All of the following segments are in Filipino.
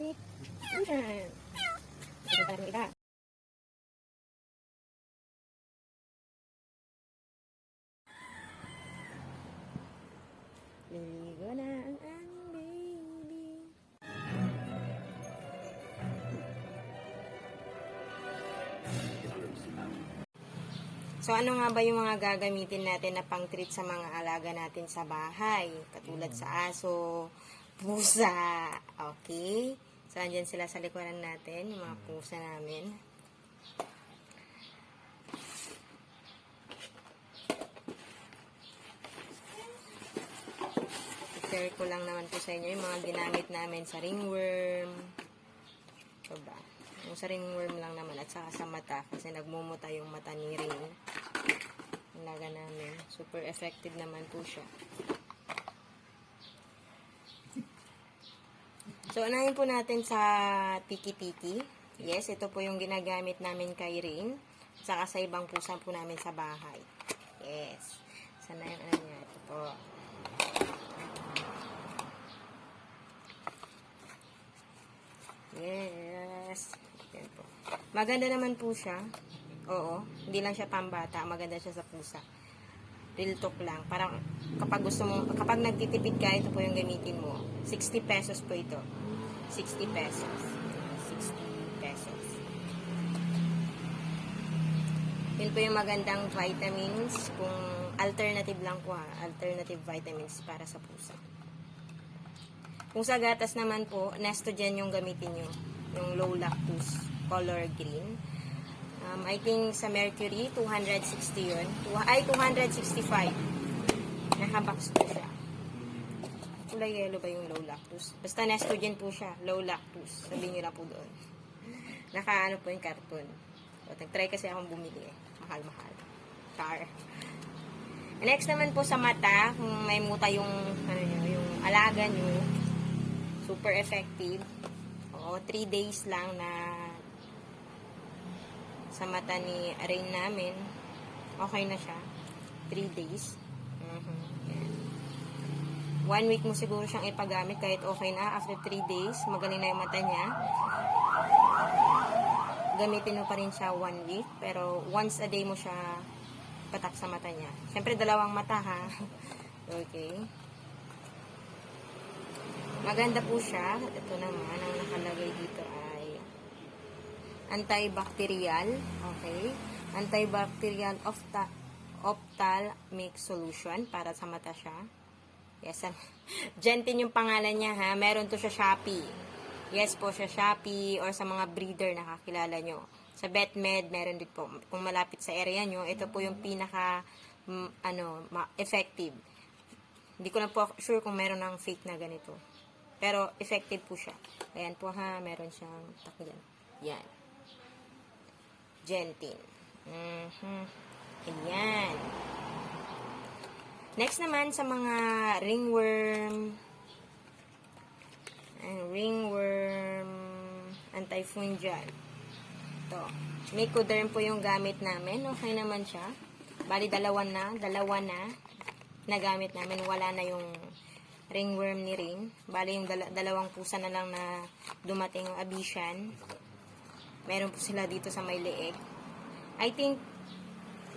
Iba. Liligo na ang aming baby. So ano nga ba yung mga gagamitin natin na pang-treat sa mga alaga natin sa bahay? Katulad sa aso, pusa, okay? So andyan sila sa likuran natin, yung mga pusa namin. share ko lang naman po sa inyo yung mga ginamit namin sa ringworm. Ito ba? Yung sa ringworm lang naman at saka sa mata kasi nagmumuta yung mata ni Ring. Ang namin. Super effective naman po siya. So, unahin po natin sa tiki-tiki. Yes, ito po yung ginagamit namin kay. At saka sa ibang pusa po namin sa bahay. Yes. Sana yung ano niya. Ito po. Yes. Yan po. Maganda naman po siya. Oo. Hindi lang siya pambata. Maganda siya sa pusa. Real talk lang. Parang kapag gusto mo, kapag nagtitipid ka, ito po yung gamitin mo. 60 pesos po ito. 60 pesos. 60 pesos. Yun po yung magandang vitamins. Kung alternative lang po ha. Alternative vitamins para sa pusa. Kung sa gatas naman po, Nestogen yung gamitin nyo. Yung low lactose color green. Um, I think sa Mercury, 260 yun. Ay, 265. Nakabox po siya. Kulay yellow ba yung low lactose? Basta Nestogen po siya. Low lactose. Sabihin nyo lang po doon. Naka ano po yung carton. So, nag-try kasi akong bumili eh. Mahal-mahal. Char. Next naman po sa mata, kung may muta yung, ano nyo, yung alaga nyo, super effective. Oo, 3 days lang na sa mata ni Rain namin. Okay na siya. 3 days. One week mo siguro siyang ipagamit kahit okay na. After 3 days, magaling na yung mata niya. Gamitin mo pa rin siya one week. Pero once a day mo siya patak sa mata niya. Siyempre, dalawang mata ha. okay. Maganda po siya. Ito naman, ang nakalagay dito ay antibacterial. Okay. Antibacterial ophthalmic solution para sa mata siya. Yes. Gentin yung pangalan niya ha. Meron to siya Shopee. Yes po siya Shopee or sa mga breeder na kakilala nyo. Sa BetMed, meron din po. Kung malapit sa area nyo, ito po yung pinaka mm, ano, effective. Hindi ko na po sure kung meron ng fake na ganito. Pero effective po siya. Ayan po ha, meron siyang takyan. Yan. Gentin. Mhm. Ayan. Next naman sa mga ringworm, ang ringworm antifungal. Ito. Micoderm po yung gamit namin. Okay naman siya. Bali, dalawa na. Dalawa na. Nagamit namin. Wala na yung ringworm ni Ring. Bali, yung dala- dalawang pusa na lang na dumating yung abisyan. Meron po sila dito sa may leeg. I think,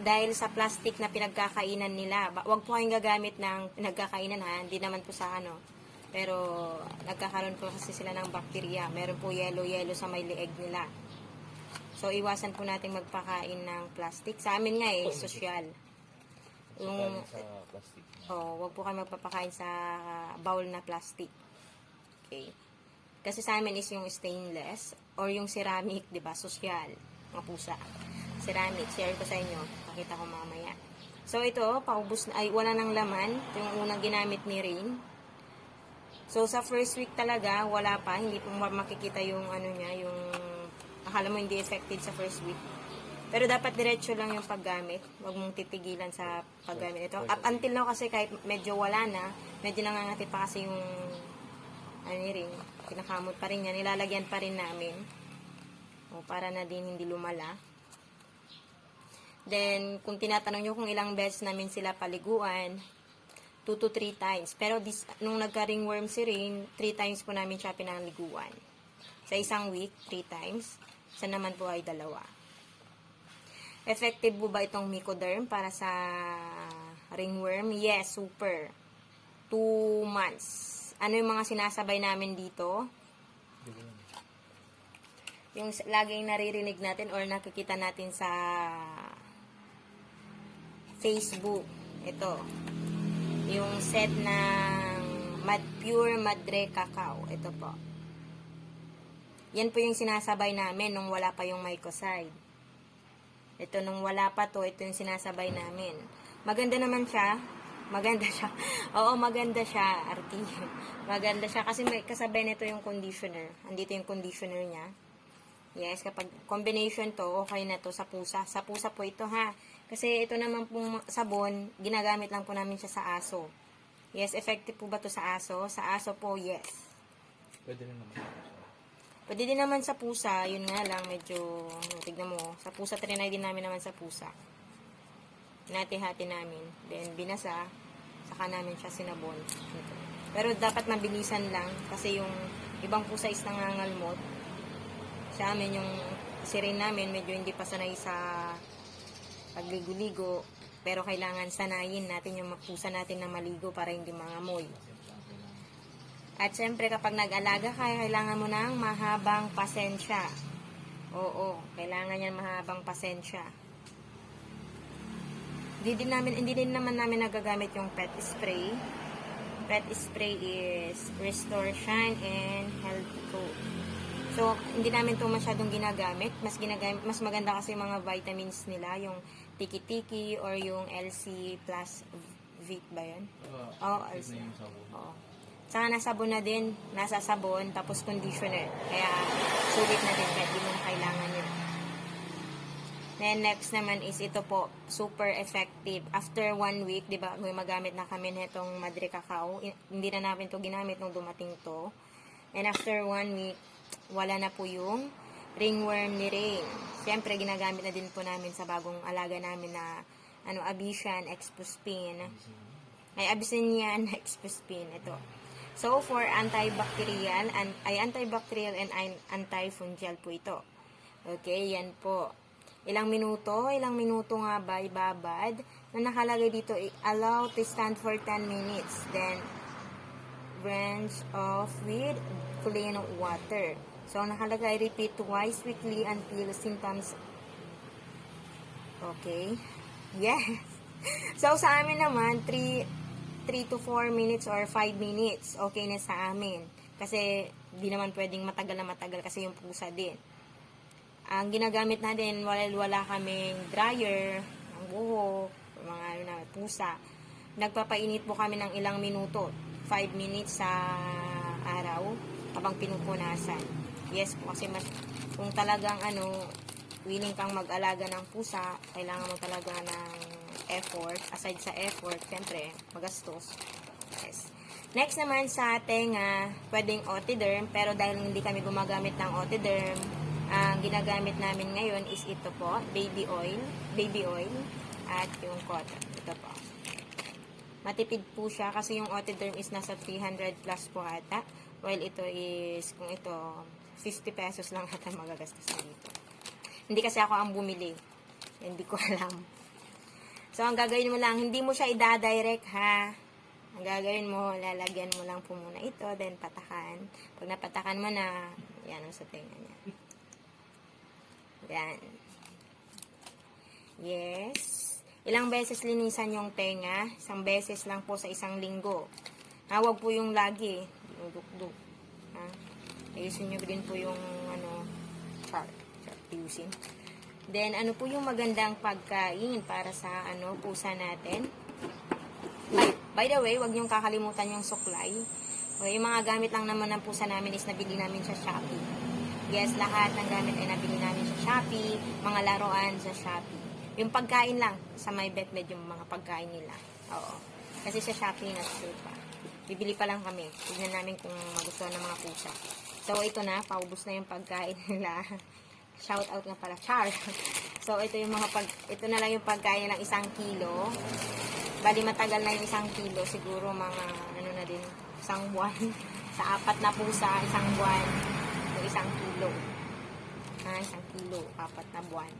dahil sa plastic na pinagkakainan nila, ba- wag po kayong gagamit ng pinagkakainan ha, hindi naman po sa ano. Pero, nagkakaroon po kasi sila ng bakterya. Meron po yellow-yellow sa may leeg nila. So, iwasan po natin magpakain ng plastic. Sa amin nga eh, sosyal. Yung, sa plastic. oh, wag po kayo magpapakain sa bowl na plastic. Okay. Kasi sa amin is yung stainless or yung ceramic, 'di ba? Social, mga pusa. Ceramic, share ko sa inyo. Pakita ko mamaya. So ito, paubos na ay wala nang laman. Ito yung unang ginamit ni Rain. So sa first week talaga, wala pa, hindi po ma- makikita yung ano niya, yung akala mo hindi effective sa first week. Pero dapat diretso lang yung paggamit. Huwag mong titigilan sa paggamit ito. Up until now kasi kahit medyo wala na, medyo nangangati pa kasi yung ano ni ring, pinakamot pa rin niya, nilalagyan pa rin namin. O, para na din hindi lumala. Then, kung tinatanong nyo kung ilang beses namin sila paliguan, 2 to 3 times. Pero this, nung nagka-ringworm si Ring, 3 times po namin siya pinaliguan. Sa isang week, 3 times. Sa naman po ay dalawa. Effective po ba itong Mycoderm para sa ringworm? Yes, super. 2 months. Ano yung mga sinasabay namin dito? Yung laging naririnig natin or nakikita natin sa Facebook. Ito. Yung set ng Mad Pure Madre Cacao. Ito po. Yan po yung sinasabay namin nung wala pa yung mycoside. Ito nung wala pa to, ito yung sinasabay namin. Maganda naman siya. Maganda siya. Oo, maganda siya, Arti. Maganda siya kasi may kasabay nito yung conditioner. Andito yung conditioner niya. Yes, kapag combination to, okay na to sa pusa. Sa pusa po ito ha. Kasi ito naman pong sabon, ginagamit lang po namin siya sa aso. Yes, effective po ba to sa aso? Sa aso po, yes. Pwede rin naman. Pwede din naman sa pusa, yun nga lang, medyo, tignan mo, sa pusa, trinay din namin naman sa pusa. Hinati-hati namin. Then, binasa, saka namin siya sinabon. Pero dapat mabilisan lang, kasi yung ibang pusa is nangangalmot. Sa amin, yung sirin namin, medyo hindi pa sanay sa pagligo-ligo. Pero kailangan sanayin natin yung pusa natin na maligo para hindi mangamoy. At syempre, kapag nag-alaga ka, kailangan mo ng mahabang pasensya. Oo, kailangan yan mahabang pasensya. Hindi din, namin, hindi din naman namin nagagamit yung pet spray. Pet spray is Restore Shine and Healthy Coat. So, hindi namin to masyadong ginagamit. Mas ginagamit, mas maganda kasi yung mga vitamins nila, yung tiki-tiki or yung LC plus Vic ba yun? Oo, Uh, also. na yung sabon. Oo. Saka nasabon na din, nasa sabon, tapos conditioner. Kaya, sulit na din kahit di mo na kailangan yun. Then, next naman is ito po, super effective. After one week, di ba, magamit na kami nitong Madre Cacao. Hindi na namin to ginamit nung dumating to. And after one week, wala na po yung ringworm ni Rain. Siyempre, ginagamit na din po namin sa bagong alaga namin na ano, Abisian, Expospin. Ay, Abyssinian Expospin. Ito. So, for antibacterial, and, ay antibacterial and an- antifungal po ito. Okay, yan po. Ilang minuto, ilang minuto nga ba ibabad na nakalagay dito, allow to stand for 10 minutes. Then, rinse off with clean water. So, nakalagay, repeat twice weekly until symptoms Okay. Yes. So, sa amin naman, 3, 3 to 4 minutes or 5 minutes, okay na sa amin. Kasi, di naman pwedeng matagal na matagal kasi yung pusa din. Ang ginagamit natin, wala, wala kaming dryer, ang buho, mga ano na, pusa. Nagpapainit po kami ng ilang minuto. 5 minutes sa araw habang pinupunasan. Yes po, kasi mas, kung talagang ano, willing kang mag-alaga ng pusa, kailangan mo talaga ng effort. Aside sa effort, syempre, magastos. Yes. Next naman sa tenga, pwedeng otiderm, pero dahil hindi kami gumagamit ng otiderm, ang ginagamit namin ngayon is ito po, baby oil, baby oil, at yung cotton. Ito po. Matipid po siya kasi yung otiderm is nasa 300 plus po ata. While ito is, kung ito, 50 pesos lang ata magagastos na dito. Hindi kasi ako ang bumili. Hindi ko alam. So, ang gagawin mo lang, hindi mo siya i-direct ha. Ang gagawin mo, lalagyan mo lang po muna ito, then patakan. Pag napatakan mo na, yan ang sa tenga niya. Yan. Yes. Ilang beses linisan yung tenga? Isang beses lang po sa isang linggo. Ha, wag po yung lagi. Dinudukduk. Ha? Ayusin nyo din po yung ano, chart. Chart ayusin. Then, ano po yung magandang pagkain para sa ano pusa natin? By, by the way, wag niyong kakalimutan yung suklay. O, yung mga gamit lang naman ng pusa namin is nabili namin sa Shopee. Yes, lahat ng gamit ay nabili namin sa Shopee, mga laruan sa Shopee. Yung pagkain lang, sa my bet med yung mga pagkain nila. Oo. Kasi sa Shopee na pa. Bibili pa lang kami. Tignan namin kung magustuhan ng mga pusa. So, ito na, paubos na yung pagkain nila. Shout out nga pala, Char. So, ito yung mga pag, ito na lang yung pagkain ng isang kilo. Bali, matagal na yung isang kilo. Siguro mga, ano na din, isang buwan. Sa apat na pusa, isang buwan. Yung isang kilo. Ah, isang kilo, apat na buwan.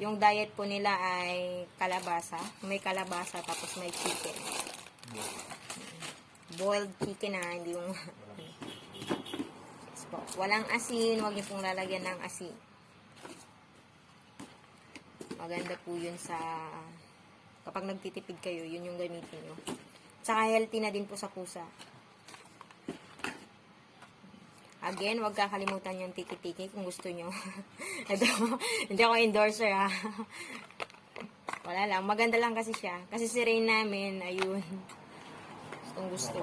Yung diet po nila ay kalabasa. May kalabasa tapos may chicken. Boiled chicken na, hindi yung... Yes. Walang asin, huwag niyo pong lalagyan ng asin. Maganda po yun sa... Kapag nagtitipid kayo, yun yung gamitin nyo. Tsaka healthy na din po sa pusa. Again, huwag kakalimutan yung tiki-tiki kung gusto nyo. Ito, hindi ako endorser ha. Wala lang, maganda lang kasi siya. Kasi si Rain namin, ayun. Gustong gusto.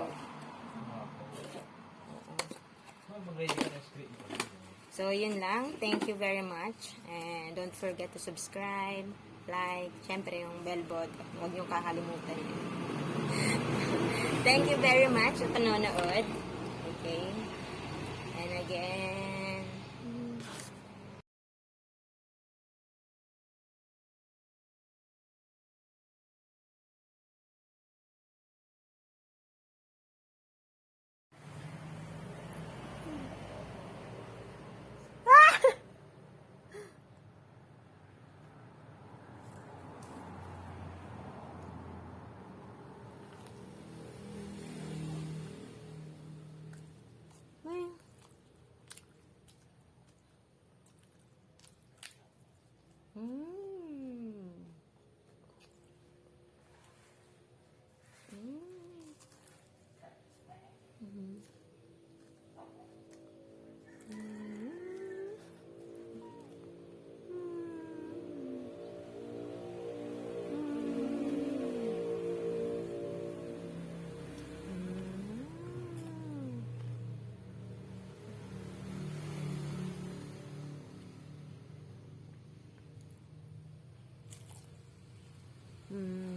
So, yun lang. Thank you very much. And don't forget to subscribe, like, syempre yung bell button. Huwag niyong kakalimutan. Thank you very much sa panonood. Okay? And again, Mm. Mm.